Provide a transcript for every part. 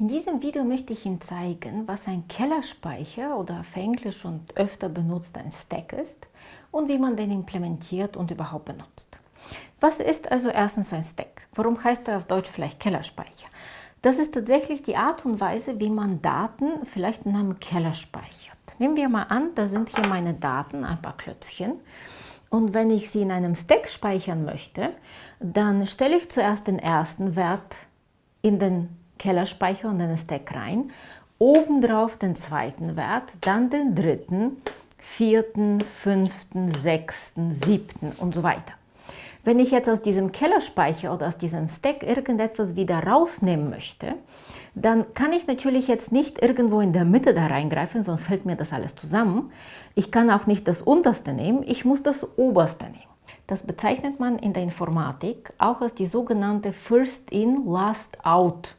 In diesem Video möchte ich Ihnen zeigen, was ein Kellerspeicher oder auf Englisch und öfter benutzt ein Stack ist und wie man den implementiert und überhaupt benutzt. Was ist also erstens ein Stack? Warum heißt er auf Deutsch vielleicht Kellerspeicher? Das ist tatsächlich die Art und Weise, wie man Daten vielleicht in einem Keller speichert. Nehmen wir mal an, da sind hier meine Daten, ein paar Klötzchen. Und wenn ich sie in einem Stack speichern möchte, dann stelle ich zuerst den ersten Wert in den Kellerspeicher und den Stack rein, obendrauf den zweiten Wert, dann den dritten, vierten, fünften, sechsten, siebten und so weiter. Wenn ich jetzt aus diesem Kellerspeicher oder aus diesem Stack irgendetwas wieder rausnehmen möchte, dann kann ich natürlich jetzt nicht irgendwo in der Mitte da reingreifen, sonst fällt mir das alles zusammen. Ich kann auch nicht das unterste nehmen, ich muss das oberste nehmen. Das bezeichnet man in der Informatik auch als die sogenannte First-in, Last-out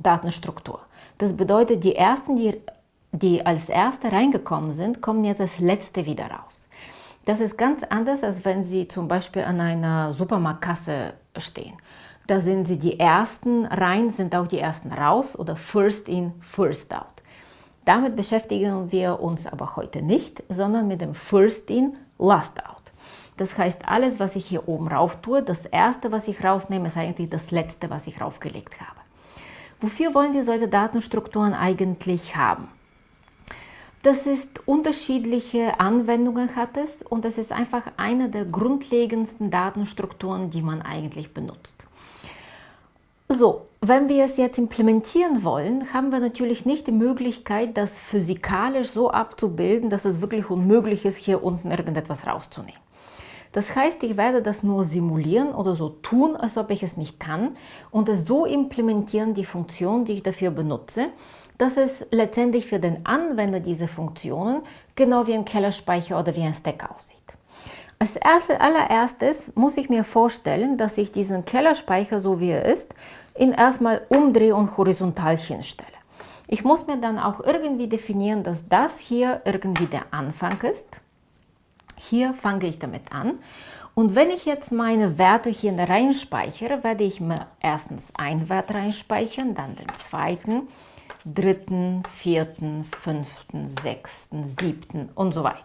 Datenstruktur. Das bedeutet, die ersten, die, die als erste reingekommen sind, kommen jetzt als letzte wieder raus. Das ist ganz anders, als wenn Sie zum Beispiel an einer Supermarktkasse stehen. Da sind Sie die ersten rein, sind auch die ersten raus oder first in, first out. Damit beschäftigen wir uns aber heute nicht, sondern mit dem first in, last out. Das heißt, alles, was ich hier oben rauf tue, das erste, was ich rausnehme, ist eigentlich das letzte, was ich raufgelegt habe. Wofür wollen wir solche Datenstrukturen eigentlich haben? Das ist unterschiedliche Anwendungen hat es und es ist einfach eine der grundlegendsten Datenstrukturen, die man eigentlich benutzt. So, wenn wir es jetzt implementieren wollen, haben wir natürlich nicht die Möglichkeit, das physikalisch so abzubilden, dass es wirklich unmöglich ist, hier unten irgendetwas rauszunehmen. Das heißt, ich werde das nur simulieren oder so tun, als ob ich es nicht kann und es so implementieren, die Funktion, die ich dafür benutze, dass es letztendlich für den Anwender diese Funktionen genau wie ein Kellerspeicher oder wie ein Stack aussieht. Als allererstes muss ich mir vorstellen, dass ich diesen Kellerspeicher, so wie er ist, ihn erstmal umdrehe und horizontal hinstelle. Ich muss mir dann auch irgendwie definieren, dass das hier irgendwie der Anfang ist hier fange ich damit an. Und wenn ich jetzt meine Werte hier reinspeichere, werde ich mir erstens einen Wert reinspeichern, dann den zweiten, dritten, vierten, fünften, sechsten, siebten und so weiter.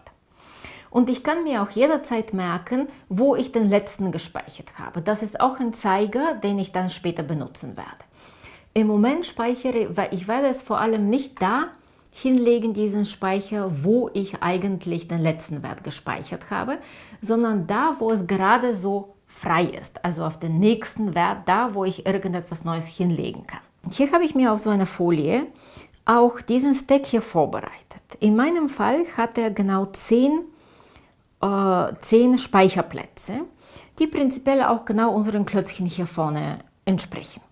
Und ich kann mir auch jederzeit merken, wo ich den letzten gespeichert habe. Das ist auch ein Zeiger, den ich dann später benutzen werde. Im Moment speichere, weil ich werde es vor allem nicht da hinlegen, diesen Speicher, wo ich eigentlich den letzten Wert gespeichert habe, sondern da, wo es gerade so frei ist, also auf den nächsten Wert, da, wo ich irgendetwas Neues hinlegen kann. Und hier habe ich mir auf so einer Folie auch diesen Stack hier vorbereitet. In meinem Fall hat er genau 10, äh, 10 Speicherplätze, die prinzipiell auch genau unseren Klötzchen hier vorne entsprechen.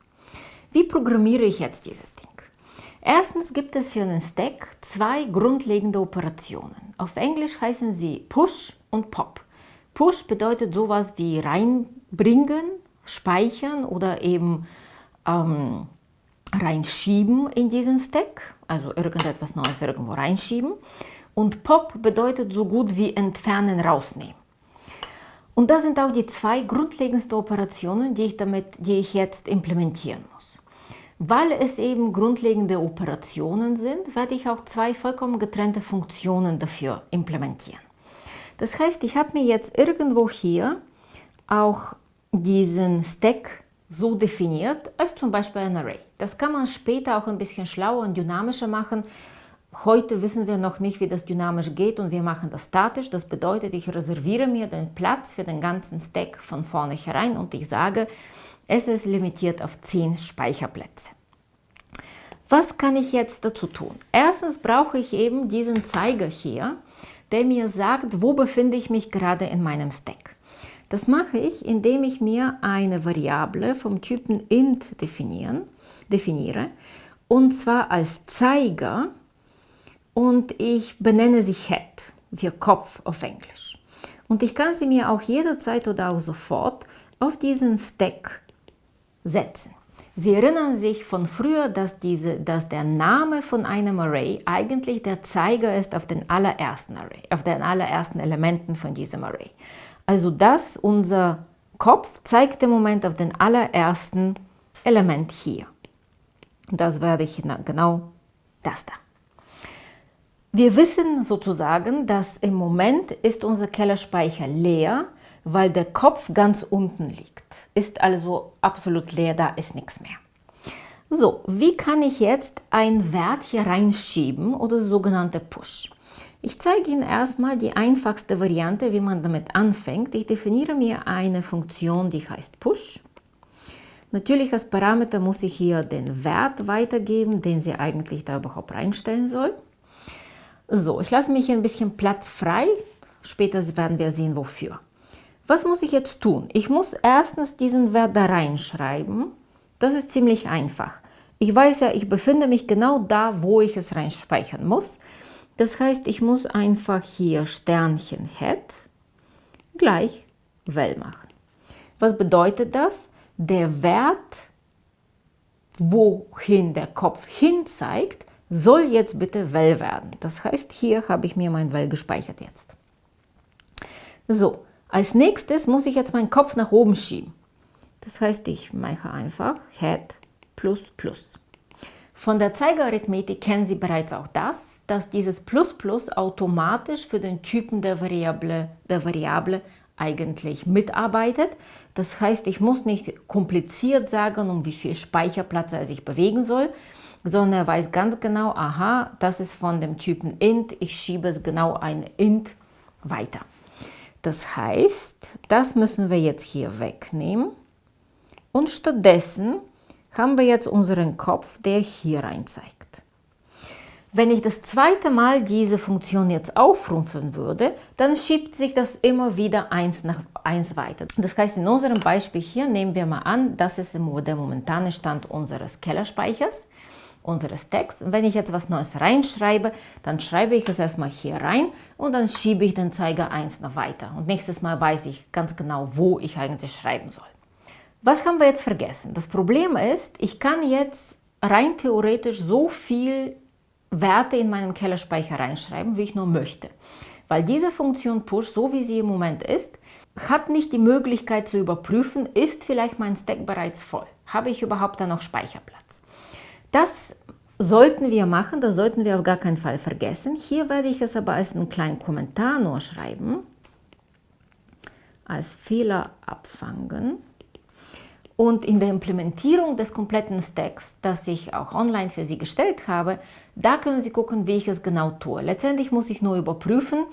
Wie programmiere ich jetzt dieses? Erstens gibt es für einen Stack zwei grundlegende Operationen. Auf Englisch heißen sie Push und Pop. Push bedeutet sowas wie reinbringen, speichern oder eben ähm, reinschieben in diesen Stack, also irgendetwas Neues irgendwo reinschieben. Und Pop bedeutet so gut wie entfernen, rausnehmen. Und das sind auch die zwei grundlegendsten Operationen, die ich, damit, die ich jetzt implementieren muss. Weil es eben grundlegende Operationen sind, werde ich auch zwei vollkommen getrennte Funktionen dafür implementieren. Das heißt, ich habe mir jetzt irgendwo hier auch diesen Stack so definiert als zum Beispiel ein Array. Das kann man später auch ein bisschen schlauer und dynamischer machen. Heute wissen wir noch nicht, wie das dynamisch geht und wir machen das statisch. Das bedeutet, ich reserviere mir den Platz für den ganzen Stack von vorne herein und ich sage, es ist limitiert auf 10 Speicherplätze. Was kann ich jetzt dazu tun? Erstens brauche ich eben diesen Zeiger hier, der mir sagt, wo befinde ich mich gerade in meinem Stack. Das mache ich, indem ich mir eine Variable vom Typen int definieren, definiere und zwar als Zeiger und ich benenne sie Head, wie Kopf auf Englisch. Und ich kann sie mir auch jederzeit oder auch sofort auf diesen Stack setzen. Sie erinnern sich von früher, dass, diese, dass der Name von einem Array eigentlich der Zeiger ist auf den allerersten Array, auf den allerersten Elementen von diesem Array. Also das, unser Kopf zeigt im Moment auf den allerersten Element hier. Das werde ich genau das da. Wir wissen sozusagen, dass im Moment ist unser Kellerspeicher leer, weil der Kopf ganz unten liegt. Ist also absolut leer, da ist nichts mehr. So, wie kann ich jetzt einen Wert hier reinschieben oder sogenannte Push? Ich zeige Ihnen erstmal die einfachste Variante, wie man damit anfängt. Ich definiere mir eine Funktion, die heißt Push. Natürlich als Parameter muss ich hier den Wert weitergeben, den sie eigentlich da überhaupt reinstellen soll. So, ich lasse mich hier ein bisschen Platz frei. Später werden wir sehen, wofür. Was muss ich jetzt tun? Ich muss erstens diesen Wert da reinschreiben. Das ist ziemlich einfach. Ich weiß ja, ich befinde mich genau da, wo ich es reinspeichern muss. Das heißt, ich muss einfach hier Sternchen Head gleich Well machen. Was bedeutet das? Der Wert, wohin der Kopf hin zeigt, soll jetzt bitte Well werden. Das heißt, hier habe ich mir mein Well gespeichert jetzt. So, als nächstes muss ich jetzt meinen Kopf nach oben schieben. Das heißt, ich mache einfach Head plus plus. Von der Zeigerarithmetik kennen Sie bereits auch das, dass dieses Plus Plus automatisch für den Typen der Variable, der Variable eigentlich mitarbeitet. Das heißt, ich muss nicht kompliziert sagen, um wie viel Speicherplatz er sich bewegen soll, sondern er weiß ganz genau, aha, das ist von dem Typen int, ich schiebe es genau ein int weiter. Das heißt, das müssen wir jetzt hier wegnehmen und stattdessen haben wir jetzt unseren Kopf, der hier rein zeigt. Wenn ich das zweite Mal diese Funktion jetzt aufrufen würde, dann schiebt sich das immer wieder eins nach eins weiter. Das heißt, in unserem Beispiel hier nehmen wir mal an, das ist der momentane Stand unseres Kellerspeichers, unseres Texts. Wenn ich jetzt was Neues reinschreibe, dann schreibe ich es erstmal hier rein und dann schiebe ich den Zeiger eins noch weiter. Und nächstes Mal weiß ich ganz genau, wo ich eigentlich schreiben soll. Was haben wir jetzt vergessen? Das Problem ist, ich kann jetzt rein theoretisch so viel Werte in meinem Kellerspeicher reinschreiben, wie ich nur möchte. Weil diese Funktion Push, so wie sie im Moment ist, hat nicht die Möglichkeit zu überprüfen, ist vielleicht mein Stack bereits voll? Habe ich überhaupt da noch Speicherplatz? Das sollten wir machen, das sollten wir auf gar keinen Fall vergessen. Hier werde ich es aber als einen kleinen Kommentar nur schreiben, als Fehler abfangen. Und in der Implementierung des kompletten Stacks, das ich auch online für Sie gestellt habe, da können Sie gucken, wie ich es genau tue. Letztendlich muss ich nur überprüfen,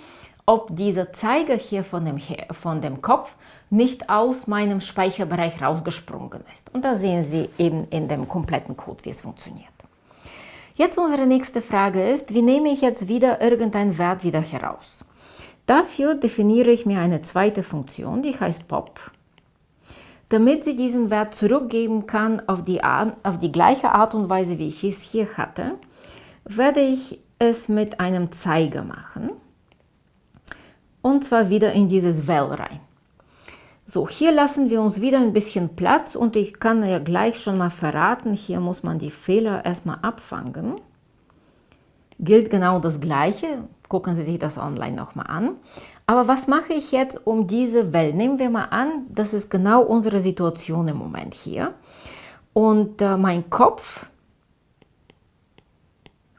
ob dieser Zeiger hier von dem, von dem Kopf nicht aus meinem Speicherbereich rausgesprungen ist. Und da sehen Sie eben in dem kompletten Code, wie es funktioniert. Jetzt unsere nächste Frage ist, wie nehme ich jetzt wieder irgendeinen Wert wieder heraus? Dafür definiere ich mir eine zweite Funktion, die heißt pop. Damit sie diesen Wert zurückgeben kann auf die, auf die gleiche Art und Weise, wie ich es hier hatte, werde ich es mit einem Zeiger machen. Und zwar wieder in dieses Well rein. So, hier lassen wir uns wieder ein bisschen Platz und ich kann ja gleich schon mal verraten, hier muss man die Fehler erstmal abfangen. Gilt genau das Gleiche, gucken Sie sich das online nochmal an. Aber was mache ich jetzt um diese Welt? Nehmen wir mal an, das ist genau unsere Situation im Moment hier. Und äh, mein Kopf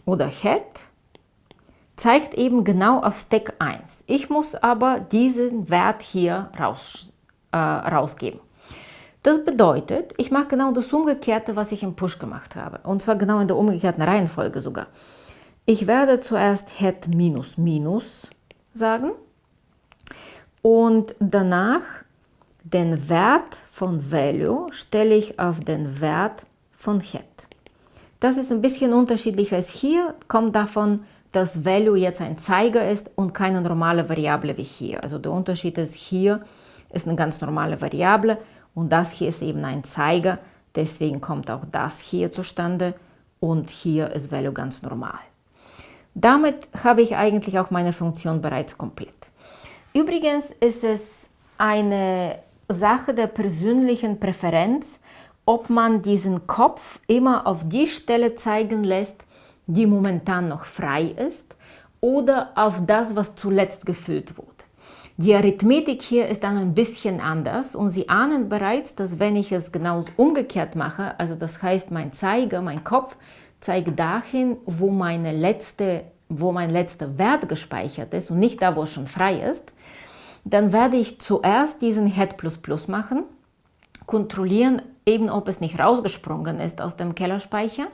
oder Head zeigt eben genau auf Stack 1. Ich muss aber diesen Wert hier raus, äh, rausgeben. Das bedeutet, ich mache genau das Umgekehrte, was ich im Push gemacht habe. Und zwar genau in der umgekehrten Reihenfolge sogar. Ich werde zuerst Head minus minus sagen und danach den Wert von Value stelle ich auf den Wert von Head. Das ist ein bisschen unterschiedlich als hier, kommt davon, dass Value jetzt ein Zeiger ist und keine normale Variable wie hier. Also der Unterschied ist, hier ist eine ganz normale Variable und das hier ist eben ein Zeiger, deswegen kommt auch das hier zustande und hier ist Value ganz normal. Damit habe ich eigentlich auch meine Funktion bereits komplett. Übrigens ist es eine Sache der persönlichen Präferenz, ob man diesen Kopf immer auf die Stelle zeigen lässt, die momentan noch frei ist, oder auf das, was zuletzt gefüllt wurde. Die Arithmetik hier ist dann ein bisschen anders und Sie ahnen bereits, dass wenn ich es genau umgekehrt mache, also das heißt mein Zeiger, mein Kopf, zeigt dahin, wo, meine letzte, wo mein letzter Wert gespeichert ist und nicht da, wo es schon frei ist, dann werde ich zuerst diesen Head++ machen, kontrollieren, eben ob es nicht rausgesprungen ist aus dem Kellerspeicher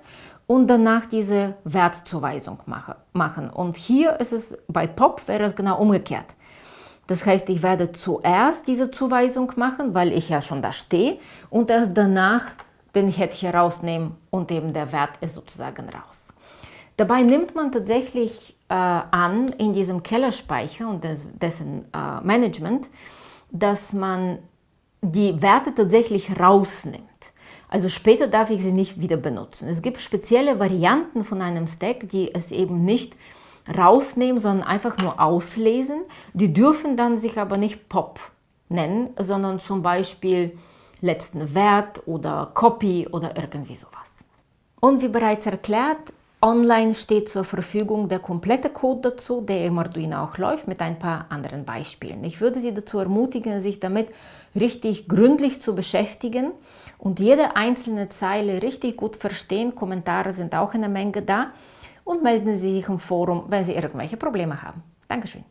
und danach diese Wertzuweisung mache, machen. Und hier ist es, bei Pop wäre es genau umgekehrt. Das heißt, ich werde zuerst diese Zuweisung machen, weil ich ja schon da stehe und erst danach den Head hier rausnehmen und eben der Wert ist sozusagen raus. Dabei nimmt man tatsächlich äh, an in diesem Kellerspeicher und des, dessen äh, Management, dass man die Werte tatsächlich rausnimmt. Also später darf ich sie nicht wieder benutzen. Es gibt spezielle Varianten von einem Stack, die es eben nicht rausnehmen, sondern einfach nur auslesen. Die dürfen dann sich aber nicht Pop nennen, sondern zum Beispiel letzten Wert oder Copy oder irgendwie sowas. Und wie bereits erklärt, online steht zur Verfügung der komplette Code dazu, der im Arduino auch läuft, mit ein paar anderen Beispielen. Ich würde Sie dazu ermutigen, sich damit richtig gründlich zu beschäftigen und jede einzelne Zeile richtig gut verstehen. Kommentare sind auch eine Menge da und melden Sie sich im Forum, wenn Sie irgendwelche Probleme haben. Dankeschön.